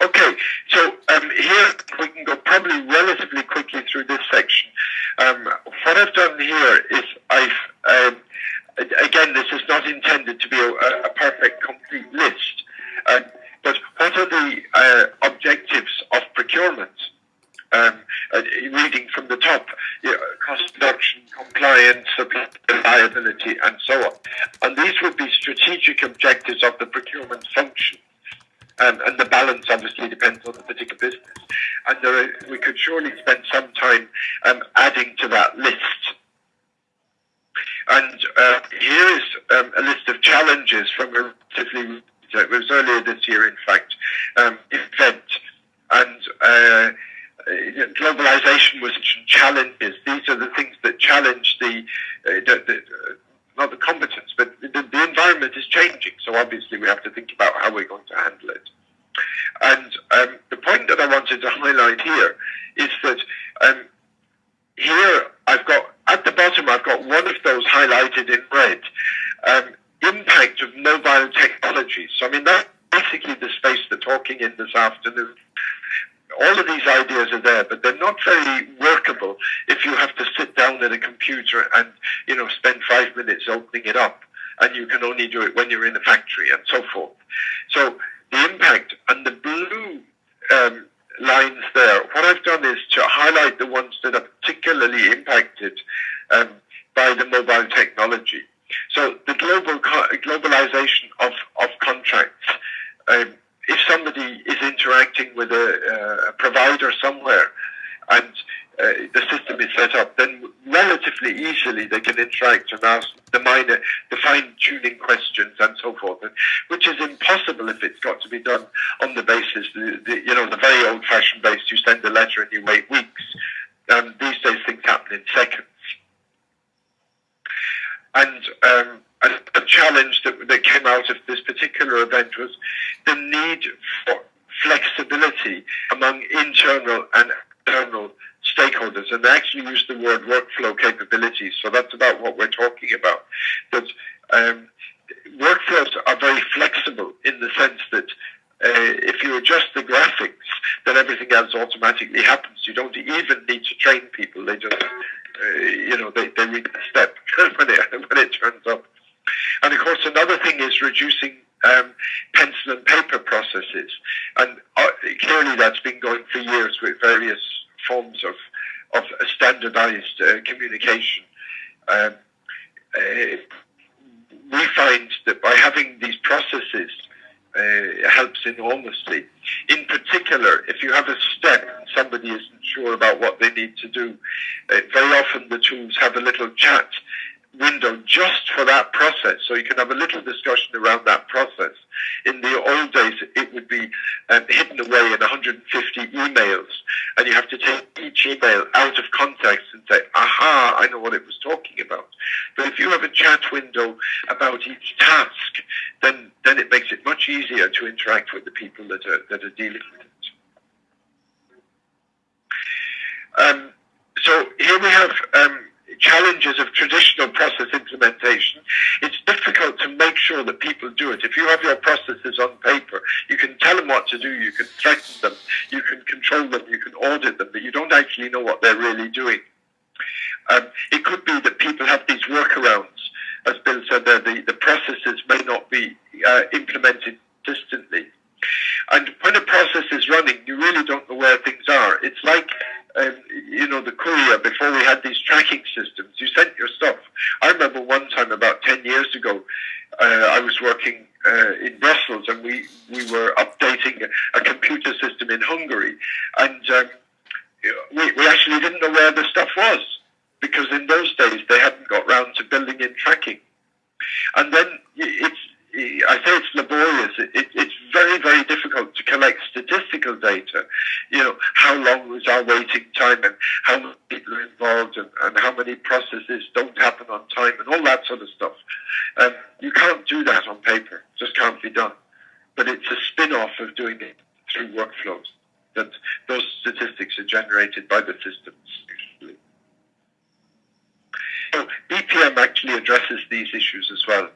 Okay, so um, here we can go probably relatively quickly through this section. Um, what I've done here is I've, um, again, this is not intended to be a, a perfect, complete list, uh, but what are the uh, objectives of procurement? Um, uh, reading from the top, you know, cost reduction, compliance, reliability, and so on. And these would be strategic objectives of the procurement function. Um, and the balance obviously depends on the particular business. And are, we could surely spend some time um, adding to that list. And uh, here is um, a list of challenges from a relatively, it was earlier this year, in fact, um, event. And uh, globalization was challenges. These are the things that challenge the, uh, the, the uh, not the competence, but the, the, environment is changing. So obviously we have to think about how we're going to handle it. And um, the point that I wanted to highlight here is that um, here I've got at the bottom I've got one of those highlighted in red. Um, impact of mobile technologies. So I mean that's basically the space they're talking in this afternoon all of these ideas are there, but they're not very workable if you have to sit down at a computer and, you know, spend five minutes opening it up and you can only do it when you're in a factory and so forth. So the impact and the blue um, lines there, what I've done is to highlight the ones that are particularly impacted um, by the mobile technology. So the global globalization of, of contracts, um, if somebody is interacting with a, uh, a provider somewhere and uh, the system is set up, relatively easily they can interact and ask the minor, the fine-tuning questions and so forth, which is impossible if it's got to be done on the basis, the, the you know, the very old-fashioned base. You send a letter and you wait weeks. Um, these days things happen in seconds. And um, a, a challenge that, that came out of this particular event was the need for flexibility among internal and external stakeholders. And they actually use the word workflow capabilities. So that's about what we're talking about. That um, workflows are very flexible in the sense that uh, if you adjust the graphics, then everything else automatically happens. You don't even need to train people. They just, uh, you know, they, they read the step when it, when it turns up. And of course, another thing is reducing um, pencil and paper processes. And uh, clearly that's been going for years with various forms of, of standardized uh, communication. Um, uh, we find that by having these processes uh, helps enormously. In particular, if you have a step and somebody isn't sure about what they need to do, uh, very often the tools have a little chat window just for that process. So you can have a little discussion around that process. In the old days, it would be um, hidden away in 150 emails, and you have to take each email out of context and say, aha, I know what it was talking about. But if you have a chat window about each task, then, then it makes it much easier to interact with the people that are, that are dealing with it. Um, so here we have um, challenges of traditional process implementation, it's difficult to make sure that people do it. If you have your processes on paper, you can tell them what to do, you can threaten them, you can control them, you can audit them, but you know what they're really doing. Um, it could be that people have these workarounds. As Bill said the, the processes may not be uh, implemented consistently. And when a process is running, you really don't know where things are. It's like um, you know, the courier before we had these tracking systems. You sent your stuff. I remember one time about 10 years ago, uh, I was working uh, in Brussels and we, we were updating a, a computer system in Hungary. And um, we, we actually didn't know where the stuff was because in those days they hadn't got round to building in tracking. And then it's, I say it's laborious. It, it, it's very, very difficult to collect statistical data. You know, how long was our waiting time and how many people are involved and, and how many processes don't happen on time and all that sort of stuff. Um, you can't do that on paper. It just can't be done. But it's a spin-off of doing it through workflows. That those statistics are generated by the systems usually. So BPM actually addresses these issues as well.